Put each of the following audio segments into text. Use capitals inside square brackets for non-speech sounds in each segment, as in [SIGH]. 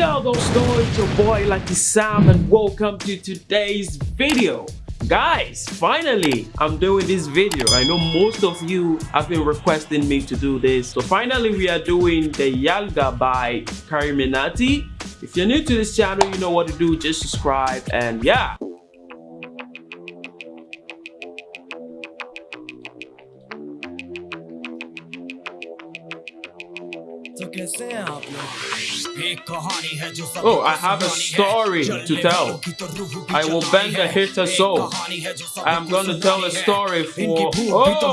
go those it's your boy Lucky Sam and welcome to today's video. Guys, finally, I'm doing this video. I know most of you have been requesting me to do this. So finally, we are doing the Yalga by CarryMinati. If you're new to this channel, you know what to do. Just subscribe and yeah. Oh, I have a story to tell. I will bend the hater soul. I'm gonna tell a story for. Oh!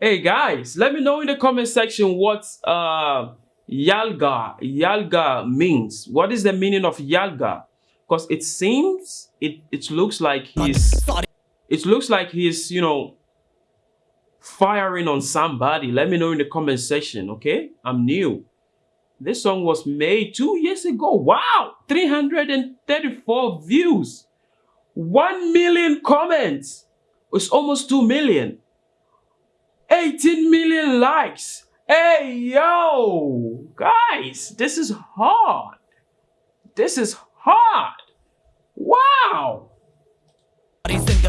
Hey guys, let me know in the comment section what uh, Yalga Yalga means. What is the meaning of Yalga? Because it seems it it looks like he's it looks like he's, you know, firing on somebody. Let me know in the comment section, okay? I'm new. This song was made two years ago. Wow! 334 views. 1 million comments. It's almost 2 million. 18 million likes. Hey, yo! Guys, this is hard. This is hard. Wow!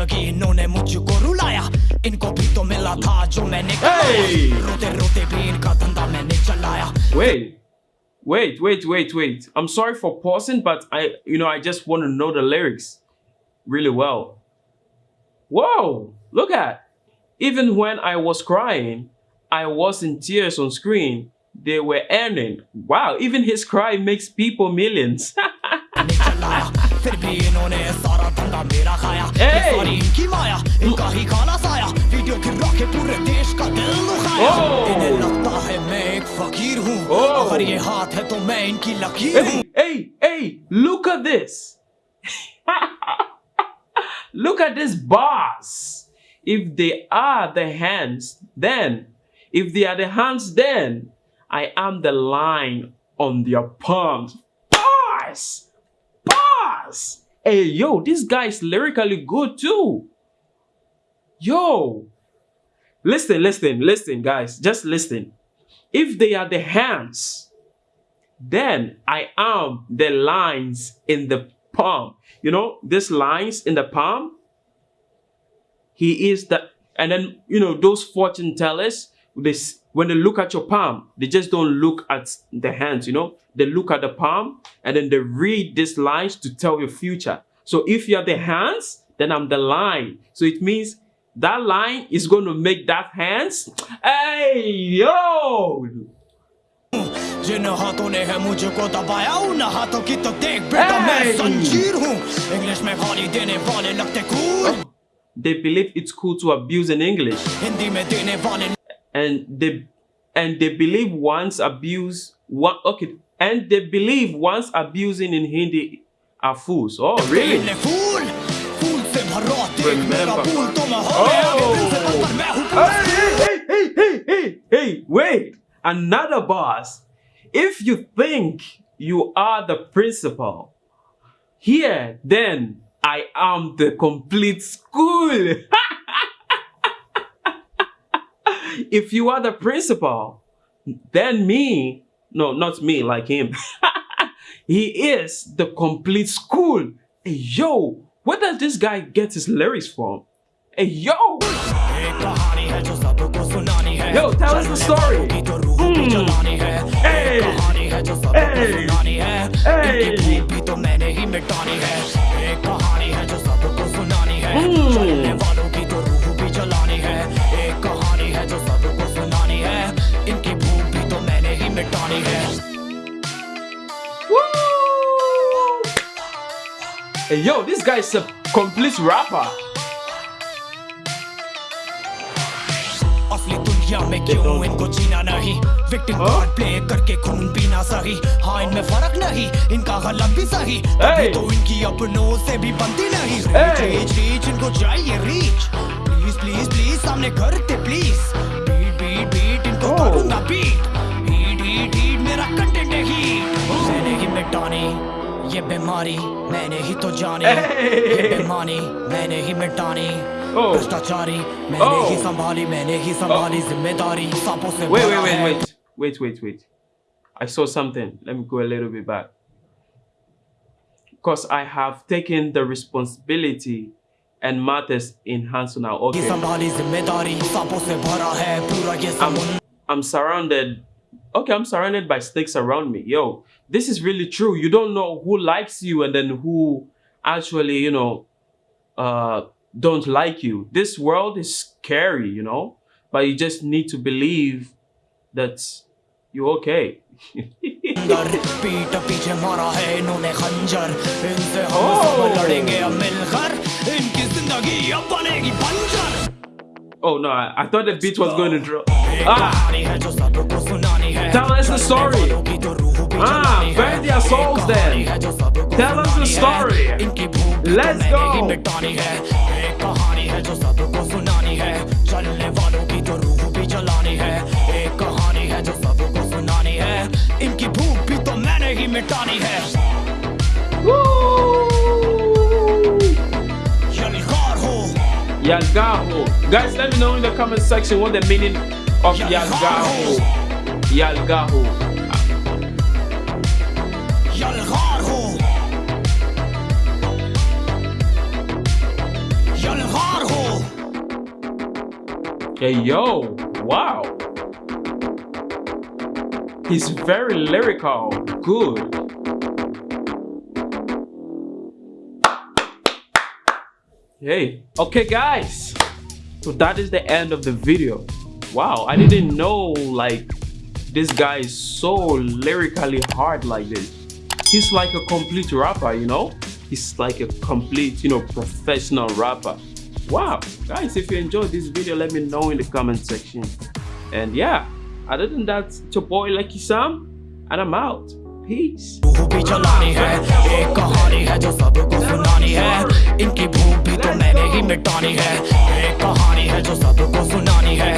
जिंदगी इन्होंने मुझको रुलाया इनको भी तो मिला था जो मैंने hey! रोते रोते भी इनका धंधा मैंने चलाया Wait. Wait, wait, wait, wait. I'm sorry for pausing, but I, you know, I just want to know the lyrics really well. Whoa, look at. Even when I was crying, I was in tears on screen. They were earning. Wow, even his cry makes people millions. [LAUGHS] फिर भी इन्होंने सारा धंधा मेरा खाया ये सारी इनकी माया इनका ही खाना साया वीडियो गिरा के पूरे देश का दिल दुखाया इन्हें लगता है मैं एक फकीर हूँ अगर ये हाथ है तो मैं इनकी लकीर हूँ hey hey look at this [LAUGHS] look at this boss if they are the hands then if they are the hands then I am the line on their palms Boss Hey, yo, this guy is lyrically good too. Yo. Listen, listen, listen, guys. Just listen. If they are the hands, then I am the lines in the palm. You know, these lines in the palm, he is the, and then, you know, those fortune tellers, this when they look at your palm, they just don't look at the hands, you know. They look at the palm and then they read these lines to tell your future. So if you're the hands, then I'm the line. So it means that line is going to make that hands. Hey, yo! जिन हाथों ने है मुझको दबाया उन हाथों की तो देख बेटा मैं संजीर हूँ इंग्लिश में गाली देने वाले लगते cool They believe it's cool to abuse in English. Hindi में देने वाले and they and they believe once abuse one okay and they believe once abusing in Hindi are fools. Oh really? Remember. Oh. Hey, hey, hey, hey, hey, hey, wait. Another boss. If you think you are the principal, here, then I am the complete school. [LAUGHS] if you are the principal, then me, no, not me, like him, [LAUGHS] he is the complete school. Hey, yo, where does this guy get his lyrics from? Hey, yo! Yo, tell us the story. Mm. Hey, hey, hey. Hey, yo, this guy is a complete rapper. में क्यों इनको जीना नहीं? Victim card play करके खून पीना सही। हाँ इनमें फ़र्क नहीं। इनका गलत भी सही। तभी तो इनकी अपनों से भी बनती नहीं। रीच रीच इनको चाहिए रीच प्लीज़ प्लीज़ प्लीज़ सामने करते प्लीज़ बीट बीट बीट इनको करूँगा बीट ये बीमारी मैंने ही तो जानी Hey! ये बेमानी मैंने ही मिटानी Oh. भ्रष्टाचारी मैंने Oh. ही संभाली मैंने ही संभाली जिम्मेदारी सांपों से Wait, भरा wait, wait, है। wait, wait, wait, wait. I saw something. Let me go a little bit back. Because I have taken the responsibility and matters in hands now. ये Okay. संभाली जिम्मेदारी सांपों से भरा है पूरा ये I'm, समुंदर I'm surrounded. okay, I'm surrounded by snakes around me. Yo, this is really true. You don't know who likes you and then who actually, you know, uh, don't like you. This world is scary, you know, but you just need to believe that you're okay. oh. oh no, I, I thought the beat was going to drop. एक Ah, कहानी है जो सबको सुनानी है Tell us the story. वालों की तो रूह भी Ah, जलानी है। burn their एक souls कहानी then. है जो सबको Tell us the सुनानी है। story. इनकी भूख भी तो Let's मैंने ही go. मिटानी है एक कहानी है जो सबको सुनानी है चलने वालों की तो रूह भी जलानी है एक कहानी है जो सबको सुनानी है इनकी भूख भी तो मैंने ही मिटानी है Yalgaho. Guys, let me know in the comment section what the meaning of Yalgaho. Yalgaho. Yalgaho. Yalgaho. Hey, yo. Wow. He's very lyrical. Good. Hey, okay guys. So that is the end of the video. Wow, I didn't know like this guy is so lyrically hard like this. He's like a complete rapper, you know? He's like a complete, you know, professional rapper. Wow, guys, if you enjoyed this video, let me know in the comment section. And yeah, other than that, it's your boy Lucky Sam, and I'm out. Peace. रूह भी जलानी है, एक कहानी है जो सबको सुनानी है इनकी भूख भी तो मैंने ही मिटानी है, एक कहानी है जो सबको सुनानी है